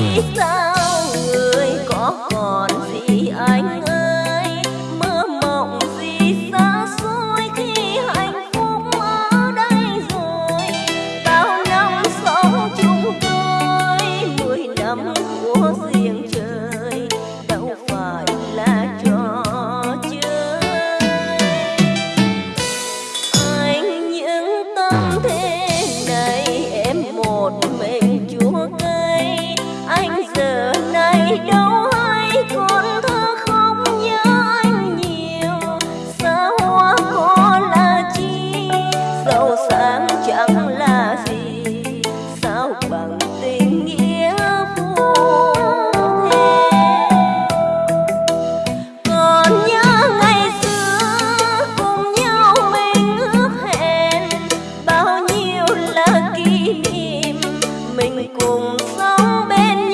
你那。Cùng sống bên